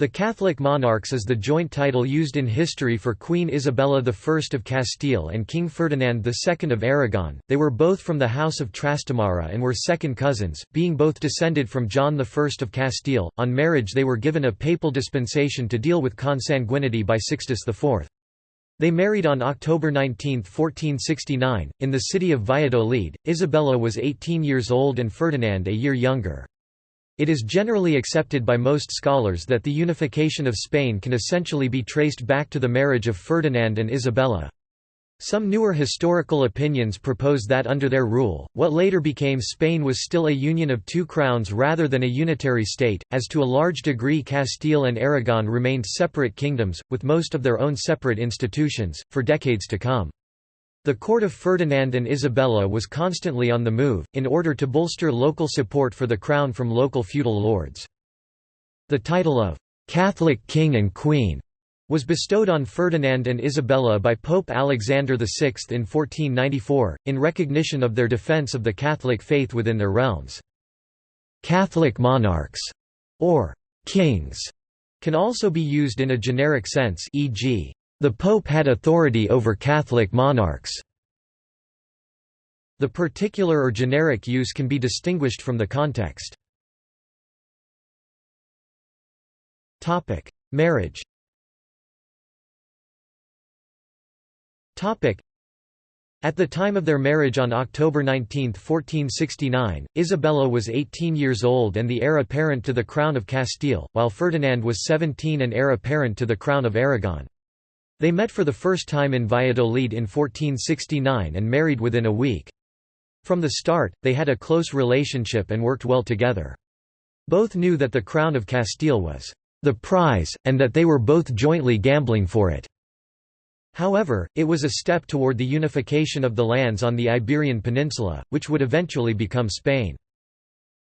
The Catholic monarchs is the joint title used in history for Queen Isabella I of Castile and King Ferdinand II of Aragon. They were both from the House of Trastamara and were second cousins, being both descended from John I of Castile. On marriage, they were given a papal dispensation to deal with consanguinity by Sixtus IV. They married on October 19, 1469, in the city of Valladolid. Isabella was 18 years old and Ferdinand a year younger. It is generally accepted by most scholars that the unification of Spain can essentially be traced back to the marriage of Ferdinand and Isabella. Some newer historical opinions propose that under their rule, what later became Spain was still a union of two crowns rather than a unitary state, as to a large degree Castile and Aragon remained separate kingdoms, with most of their own separate institutions, for decades to come. The court of Ferdinand and Isabella was constantly on the move, in order to bolster local support for the crown from local feudal lords. The title of «Catholic King and Queen» was bestowed on Ferdinand and Isabella by Pope Alexander VI in 1494, in recognition of their defense of the Catholic faith within their realms. Catholic monarchs, or kings, can also be used in a generic sense e.g. The Pope had authority over Catholic monarchs. The particular or generic use can be distinguished from the context. Topic: Marriage Topic: At the time of their marriage on October 19, 1469, Isabella was 18 years old and the heir apparent to the crown of Castile, while Ferdinand was 17 and heir apparent to the crown of Aragon. They met for the first time in Valladolid in 1469 and married within a week. From the start, they had a close relationship and worked well together. Both knew that the crown of Castile was the prize, and that they were both jointly gambling for it. However, it was a step toward the unification of the lands on the Iberian Peninsula, which would eventually become Spain.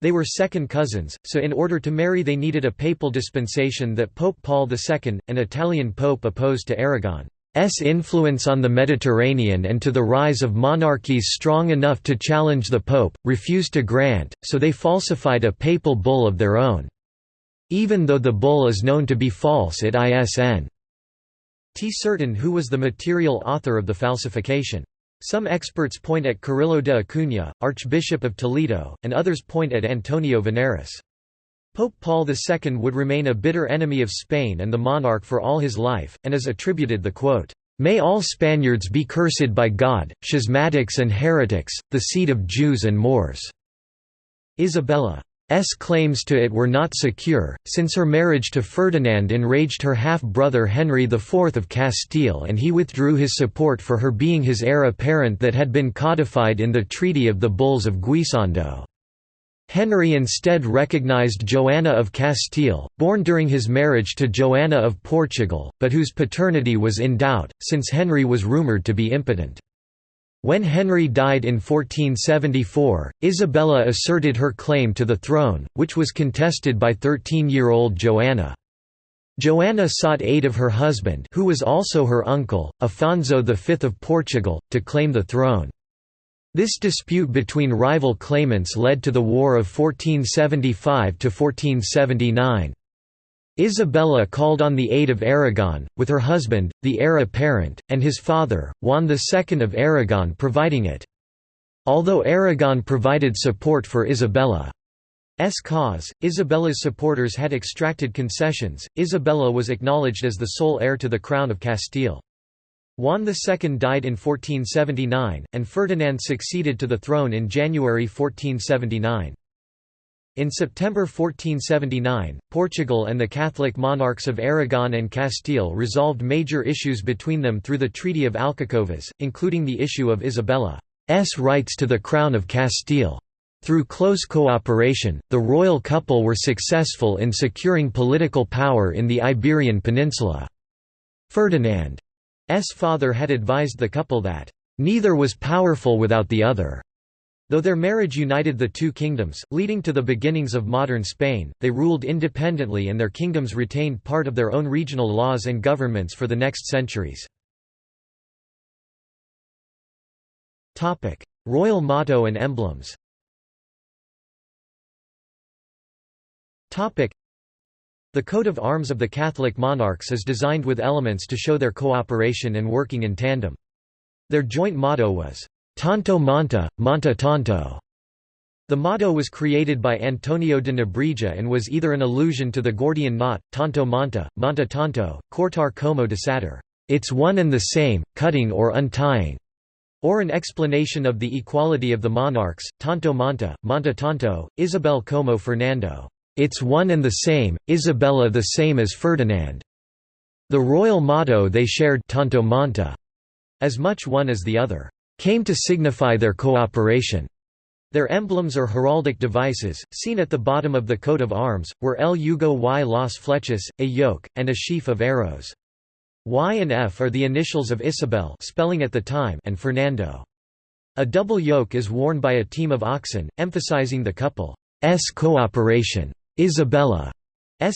They were second cousins, so in order to marry they needed a papal dispensation that Pope Paul II, an Italian pope opposed to Aragon's influence on the Mediterranean and to the rise of monarchies strong enough to challenge the pope, refused to grant, so they falsified a papal bull of their own. Even though the bull is known to be false it isn't certain who was the material author of the falsification. Some experts point at Carrillo de Acuña, Archbishop of Toledo, and others point at Antonio Veneris. Pope Paul II would remain a bitter enemy of Spain and the monarch for all his life, and is attributed the quote, "'May all Spaniards be cursed by God, schismatics and heretics, the seed of Jews and Moors." Isabella S claims to it were not secure, since her marriage to Ferdinand enraged her half-brother Henry IV of Castile and he withdrew his support for her being his heir apparent that had been codified in the Treaty of the Bulls of Guisando. Henry instead recognized Joanna of Castile, born during his marriage to Joanna of Portugal, but whose paternity was in doubt, since Henry was rumoured to be impotent. When Henry died in 1474, Isabella asserted her claim to the throne, which was contested by 13-year-old Joanna. Joanna sought aid of her husband who was also her uncle, Afonso V of Portugal, to claim the throne. This dispute between rival claimants led to the War of 1475–1479. Isabella called on the aid of Aragon, with her husband, the heir apparent, and his father, Juan II of Aragon providing it. Although Aragon provided support for Isabella's cause, Isabella's supporters had extracted concessions. Isabella was acknowledged as the sole heir to the crown of Castile. Juan II died in 1479, and Ferdinand succeeded to the throne in January 1479. In September 1479, Portugal and the Catholic monarchs of Aragon and Castile resolved major issues between them through the Treaty of Alcacovas, including the issue of Isabella's rights to the Crown of Castile. Through close cooperation, the royal couple were successful in securing political power in the Iberian Peninsula. Ferdinand's father had advised the couple that, "...neither was powerful without the other." Though their marriage united the two kingdoms, leading to the beginnings of modern Spain, they ruled independently and their kingdoms retained part of their own regional laws and governments for the next centuries. Royal motto and emblems The coat of arms of the Catholic monarchs is designed with elements to show their cooperation and working in tandem. Their joint motto was, Tanto Monta, Monta Tanto. The motto was created by Antonio de Nebrija and was either an allusion to the Gordian knot, Tanto Monta, Monta Tanto, Cortar como de desatar, it's one and the same, cutting or untying, or an explanation of the equality of the monarchs, Tanto Monta, Monta Tanto, Isabel como Fernando. It's one and the same, Isabella the same as Ferdinand. The royal motto they shared tanto monta, as much one as the other, came to signify their cooperation. Their emblems or heraldic devices, seen at the bottom of the coat of arms, were El Yugo y las Flechas, a yoke, and a sheaf of arrows. Y and F are the initials of Isabel spelling at the time and Fernando. A double yoke is worn by a team of oxen, emphasizing the couple's cooperation. Isabella's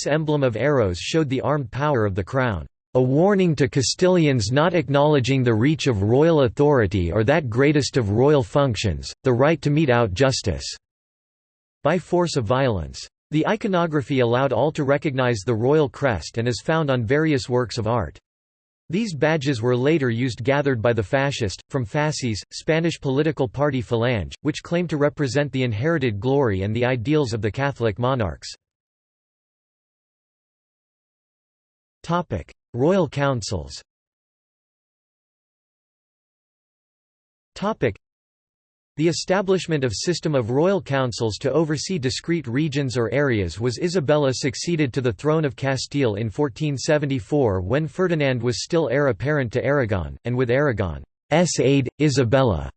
emblem of arrows showed the armed power of the crown, a warning to Castilians not acknowledging the reach of royal authority or that greatest of royal functions, the right to mete out justice by force of violence. The iconography allowed all to recognize the royal crest and is found on various works of art. These badges were later used gathered by the fascist, from fasces, Spanish political party Falange, which claimed to represent the inherited glory and the ideals of the Catholic monarchs. Royal councils the establishment of system of royal councils to oversee discrete regions or areas was Isabella succeeded to the throne of Castile in 1474 when Ferdinand was still heir apparent to Aragon, and with Aragon's aid, Isabella's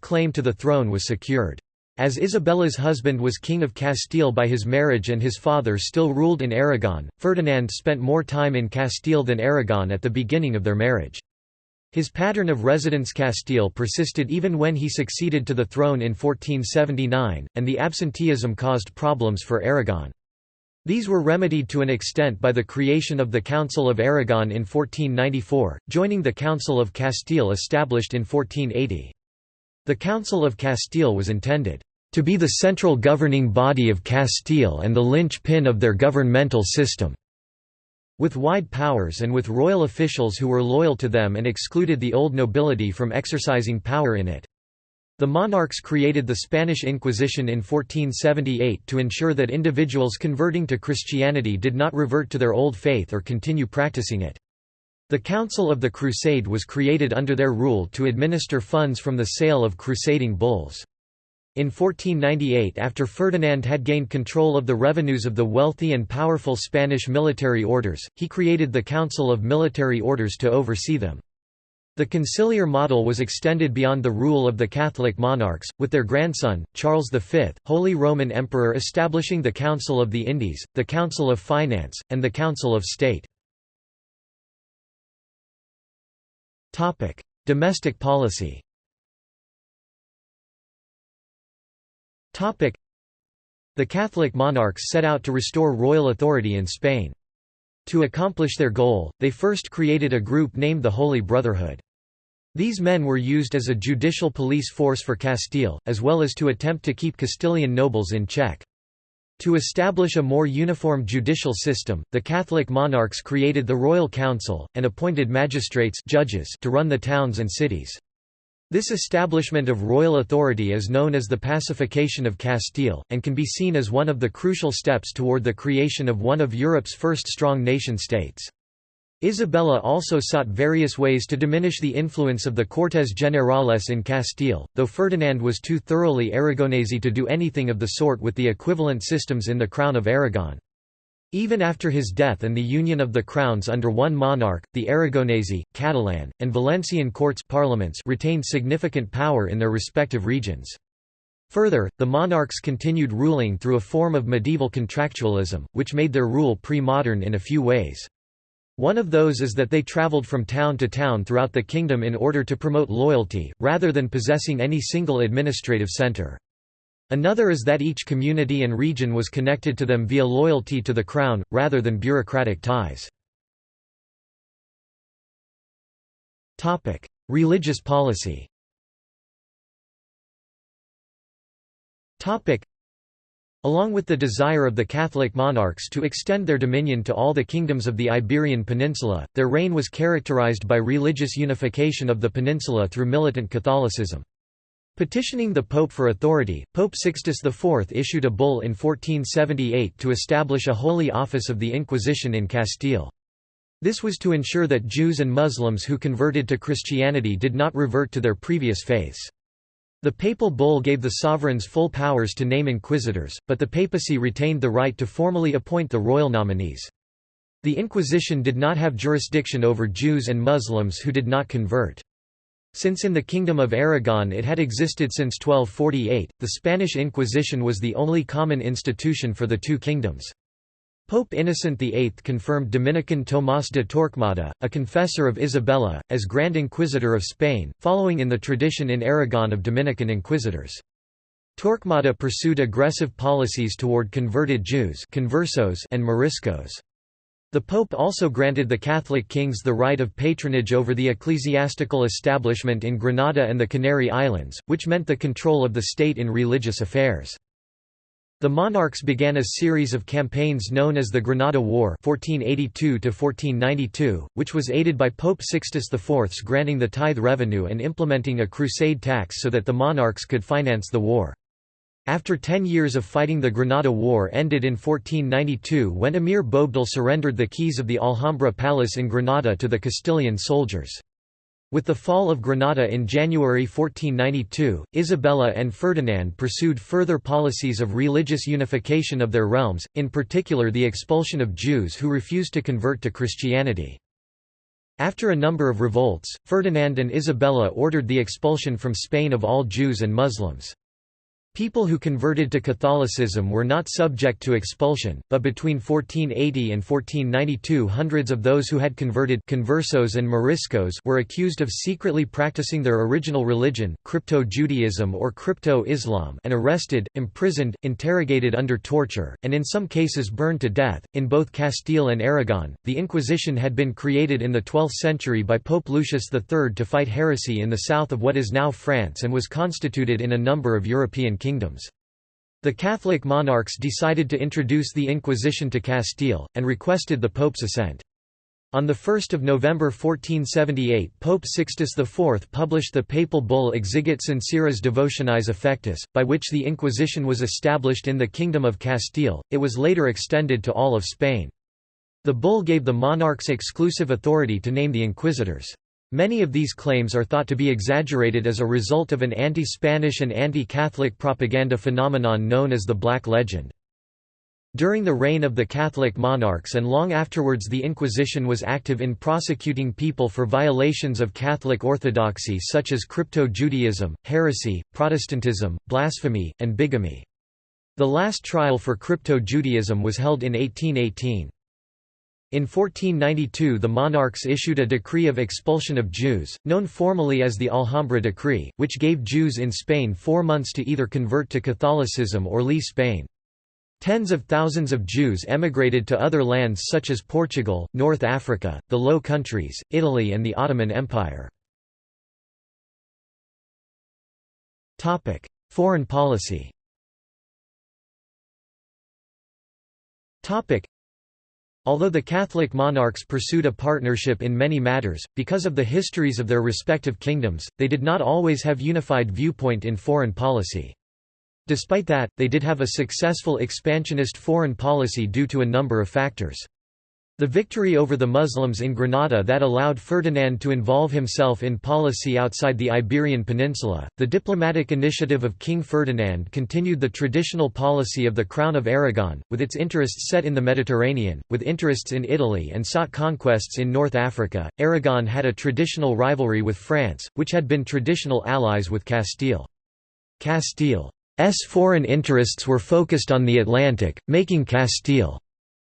claim to the throne was secured. As Isabella's husband was King of Castile by his marriage and his father still ruled in Aragon, Ferdinand spent more time in Castile than Aragon at the beginning of their marriage. His pattern of residence Castile persisted even when he succeeded to the throne in 1479, and the absenteeism caused problems for Aragon. These were remedied to an extent by the creation of the Council of Aragon in 1494, joining the Council of Castile established in 1480. The Council of Castile was intended to be the central governing body of Castile and the linchpin of their governmental system. With wide powers and with royal officials who were loyal to them and excluded the old nobility from exercising power in it. The monarchs created the Spanish Inquisition in 1478 to ensure that individuals converting to Christianity did not revert to their old faith or continue practicing it. The Council of the Crusade was created under their rule to administer funds from the sale of crusading bulls. In 1498 after Ferdinand had gained control of the revenues of the wealthy and powerful Spanish military orders, he created the Council of Military Orders to oversee them. The conciliar model was extended beyond the rule of the Catholic monarchs, with their grandson, Charles V, Holy Roman Emperor establishing the Council of the Indies, the Council of Finance, and the Council of State. Domestic policy The Catholic monarchs set out to restore royal authority in Spain. To accomplish their goal, they first created a group named the Holy Brotherhood. These men were used as a judicial police force for Castile, as well as to attempt to keep Castilian nobles in check. To establish a more uniform judicial system, the Catholic monarchs created the Royal Council, and appointed magistrates judges to run the towns and cities. This establishment of royal authority is known as the pacification of Castile, and can be seen as one of the crucial steps toward the creation of one of Europe's first strong nation-states. Isabella also sought various ways to diminish the influence of the Cortes Generales in Castile, though Ferdinand was too thoroughly Aragonese to do anything of the sort with the equivalent systems in the Crown of Aragon. Even after his death and the union of the crowns under one monarch, the Aragonese, Catalan, and Valencian courts parliaments retained significant power in their respective regions. Further, the monarchs continued ruling through a form of medieval contractualism, which made their rule pre-modern in a few ways. One of those is that they travelled from town to town throughout the kingdom in order to promote loyalty, rather than possessing any single administrative centre. Another is that each community and region was connected to them via loyalty to the crown, rather than bureaucratic ties. Religious policy Along with the desire of the Catholic monarchs to extend their dominion to all the kingdoms of the Iberian Peninsula, their reign was characterized by religious unification of the peninsula through militant Catholicism. Petitioning the Pope for authority, Pope Sixtus IV issued a bull in 1478 to establish a holy office of the Inquisition in Castile. This was to ensure that Jews and Muslims who converted to Christianity did not revert to their previous faiths. The papal bull gave the sovereigns full powers to name inquisitors, but the papacy retained the right to formally appoint the royal nominees. The Inquisition did not have jurisdiction over Jews and Muslims who did not convert. Since in the Kingdom of Aragon it had existed since 1248, the Spanish Inquisition was the only common institution for the two kingdoms. Pope Innocent VIII confirmed Dominican Tomás de Torquemada, a confessor of Isabella, as Grand Inquisitor of Spain, following in the tradition in Aragon of Dominican inquisitors. Torquemada pursued aggressive policies toward converted Jews conversos and Moriscos. The Pope also granted the Catholic kings the right of patronage over the ecclesiastical establishment in Granada and the Canary Islands, which meant the control of the state in religious affairs. The monarchs began a series of campaigns known as the Granada War 1482 which was aided by Pope Sixtus IV's granting the tithe revenue and implementing a crusade tax so that the monarchs could finance the war. After ten years of fighting the Granada War ended in 1492 when Emir Boabdil surrendered the keys of the Alhambra Palace in Granada to the Castilian soldiers. With the fall of Granada in January 1492, Isabella and Ferdinand pursued further policies of religious unification of their realms, in particular the expulsion of Jews who refused to convert to Christianity. After a number of revolts, Ferdinand and Isabella ordered the expulsion from Spain of all Jews and Muslims. People who converted to Catholicism were not subject to expulsion, but between 1480 and 1492 hundreds of those who had converted conversos and Moriscos were accused of secretly practicing their original religion, Crypto-Judaism or Crypto-Islam and arrested, imprisoned, interrogated under torture, and in some cases burned to death. In both Castile and Aragon, the Inquisition had been created in the 12th century by Pope Lucius III to fight heresy in the south of what is now France and was constituted in a number of European kingdoms. The Catholic monarchs decided to introduce the Inquisition to Castile, and requested the Pope's assent. On 1 November 1478 Pope Sixtus IV published the papal bull Exigit Sinceras Devotionis Effectus, by which the Inquisition was established in the Kingdom of Castile, it was later extended to all of Spain. The bull gave the monarchs exclusive authority to name the inquisitors. Many of these claims are thought to be exaggerated as a result of an anti-Spanish and anti-Catholic propaganda phenomenon known as the Black Legend. During the reign of the Catholic monarchs and long afterwards the Inquisition was active in prosecuting people for violations of Catholic orthodoxy such as crypto-Judaism, heresy, Protestantism, blasphemy, and bigamy. The last trial for crypto-Judaism was held in 1818. In 1492 the monarchs issued a decree of expulsion of Jews, known formally as the Alhambra Decree, which gave Jews in Spain four months to either convert to Catholicism or leave Spain. Tens of thousands of Jews emigrated to other lands such as Portugal, North Africa, the Low Countries, Italy and the Ottoman Empire. Foreign policy Although the Catholic monarchs pursued a partnership in many matters, because of the histories of their respective kingdoms, they did not always have unified viewpoint in foreign policy. Despite that, they did have a successful expansionist foreign policy due to a number of factors. The victory over the Muslims in Granada that allowed Ferdinand to involve himself in policy outside the Iberian Peninsula, the diplomatic initiative of King Ferdinand continued the traditional policy of the Crown of Aragon, with its interests set in the Mediterranean, with interests in Italy and sought conquests in North Africa. Aragon had a traditional rivalry with France, which had been traditional allies with Castile. Castile's foreign interests were focused on the Atlantic, making Castile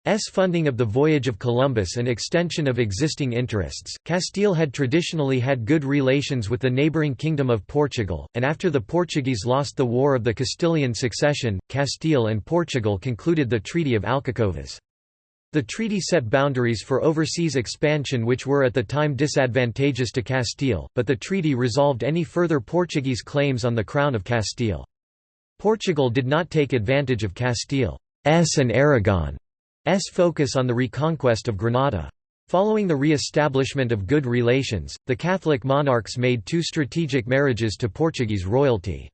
S funding of the voyage of Columbus and extension of existing interests. Castile had traditionally had good relations with the neighboring Kingdom of Portugal, and after the Portuguese lost the War of the Castilian Succession, Castile and Portugal concluded the Treaty of Alcacovas. The treaty set boundaries for overseas expansion which were at the time disadvantageous to Castile, but the treaty resolved any further Portuguese claims on the Crown of Castile. Portugal did not take advantage of Castile's and Aragon's focus on the reconquest of Granada. Following the re-establishment of good relations, the Catholic monarchs made two strategic marriages to Portuguese royalty.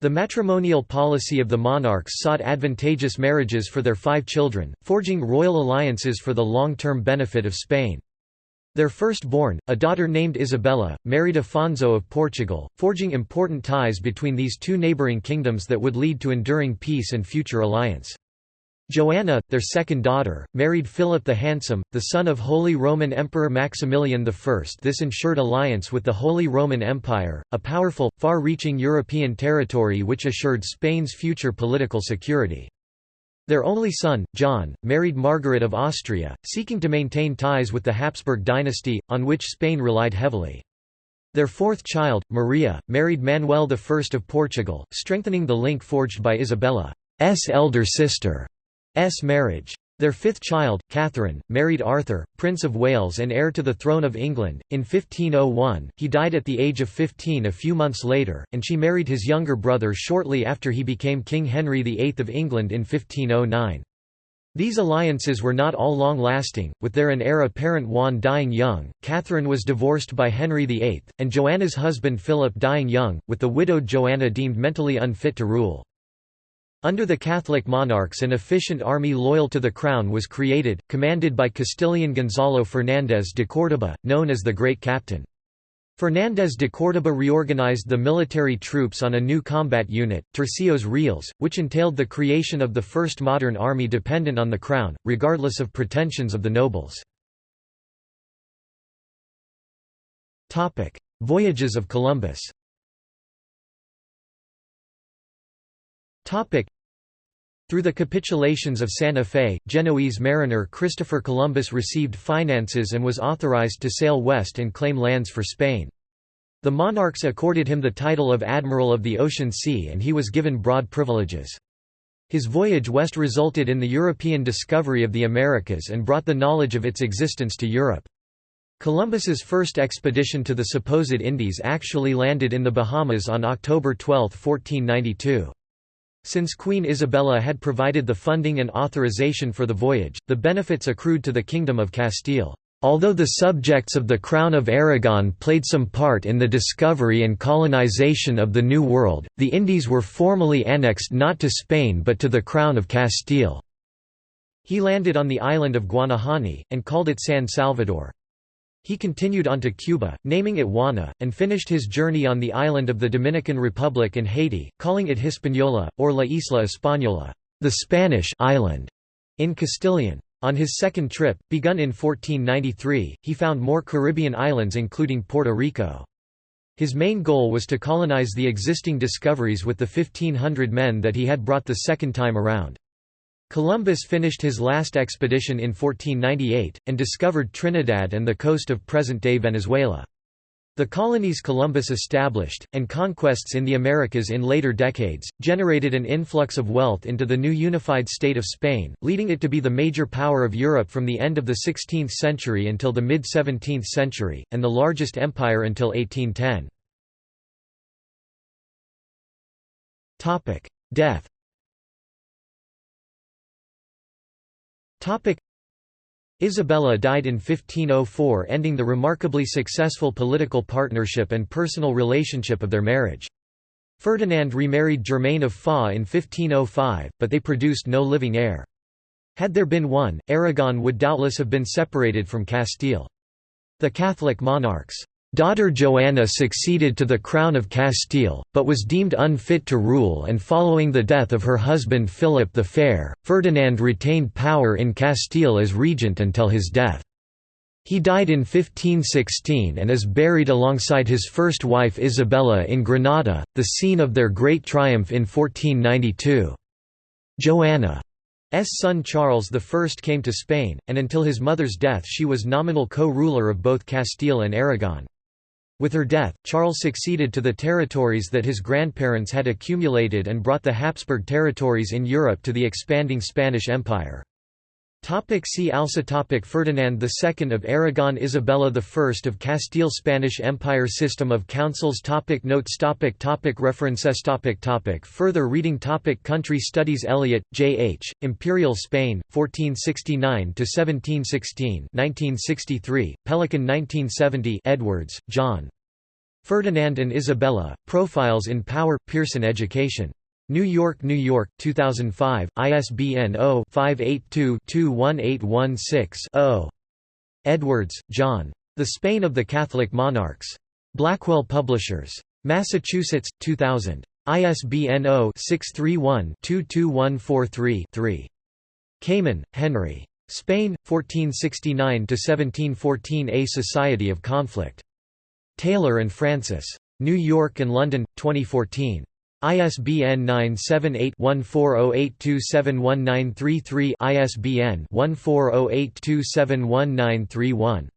The matrimonial policy of the monarchs sought advantageous marriages for their five children, forging royal alliances for the long-term benefit of Spain. Their firstborn, a daughter named Isabella, married Afonso of Portugal, forging important ties between these two neighbouring kingdoms that would lead to enduring peace and future alliance. Joanna, their second daughter, married Philip the Handsome, the son of Holy Roman Emperor Maximilian I. This ensured alliance with the Holy Roman Empire, a powerful, far-reaching European territory which assured Spain's future political security. Their only son, John, married Margaret of Austria, seeking to maintain ties with the Habsburg dynasty, on which Spain relied heavily. Their fourth child, Maria, married Manuel I of Portugal, strengthening the link forged by Isabella's elder sister. S marriage. Their fifth child, Catherine, married Arthur, Prince of Wales and heir to the throne of England. In 1501, he died at the age of 15 a few months later, and she married his younger brother shortly after he became King Henry VIII of England in 1509. These alliances were not all long-lasting, with their and heir apparent Juan dying young, Catherine was divorced by Henry VIII, and Joanna's husband Philip dying young, with the widowed Joanna deemed mentally unfit to rule. Under the Catholic monarchs an efficient army loyal to the crown was created, commanded by Castilian Gonzalo Fernández de Córdoba, known as the Great Captain. Fernández de Córdoba reorganized the military troops on a new combat unit, Tercios Reales, which entailed the creation of the first modern army dependent on the crown, regardless of pretensions of the nobles. Voyages of Columbus Through the capitulations of Santa Fe, Genoese mariner Christopher Columbus received finances and was authorized to sail west and claim lands for Spain. The monarchs accorded him the title of Admiral of the Ocean Sea and he was given broad privileges. His voyage west resulted in the European discovery of the Americas and brought the knowledge of its existence to Europe. Columbus's first expedition to the supposed Indies actually landed in the Bahamas on October 12, 1492. Since Queen Isabella had provided the funding and authorization for the voyage, the benefits accrued to the Kingdom of Castile. Although the subjects of the Crown of Aragon played some part in the discovery and colonization of the New World, the Indies were formally annexed not to Spain but to the Crown of Castile. He landed on the island of Guanahani, and called it San Salvador. He continued on to Cuba, naming it Juana, and finished his journey on the island of the Dominican Republic and Haiti, calling it Hispaniola, or La Isla Española, the Spanish island, in Castilian. On his second trip, begun in 1493, he found more Caribbean islands including Puerto Rico. His main goal was to colonize the existing discoveries with the 1,500 men that he had brought the second time around. Columbus finished his last expedition in 1498, and discovered Trinidad and the coast of present-day Venezuela. The colonies Columbus established, and conquests in the Americas in later decades, generated an influx of wealth into the new unified state of Spain, leading it to be the major power of Europe from the end of the 16th century until the mid-17th century, and the largest empire until 1810. Death Isabella died in 1504 ending the remarkably successful political partnership and personal relationship of their marriage. Ferdinand remarried Germaine of Foix in 1505, but they produced no living heir. Had there been one, Aragon would doubtless have been separated from Castile. The Catholic monarchs Daughter Joanna succeeded to the crown of Castile, but was deemed unfit to rule and following the death of her husband Philip the Fair, Ferdinand retained power in Castile as regent until his death. He died in 1516 and is buried alongside his first wife Isabella in Granada, the scene of their great triumph in 1492. Joanna's son Charles I came to Spain, and until his mother's death she was nominal co-ruler of both Castile and Aragon. With her death, Charles succeeded to the territories that his grandparents had accumulated and brought the Habsburg territories in Europe to the expanding Spanish Empire. Topic see also topic Ferdinand II of Aragon Isabella I of Castile Spanish Empire System of councils topic Notes topic topic References topic topic Further reading topic Country Studies Elliott, J. H., Imperial Spain, 1469–1716 1963, Pelican 1970 Edwards, John. Ferdinand and Isabella, Profiles in Power, Pearson Education. New York, New York, 2005, ISBN 0-582-21816-0. Edwards, John. The Spain of the Catholic Monarchs. Blackwell Publishers. Massachusetts, 2000. ISBN 0-631-22143-3. Kamen, Henry. Spain, 1469–1714 A Society of Conflict. Taylor and Francis. New York and London, 2014. ISBN 978-1408271933 ISBN 1408271931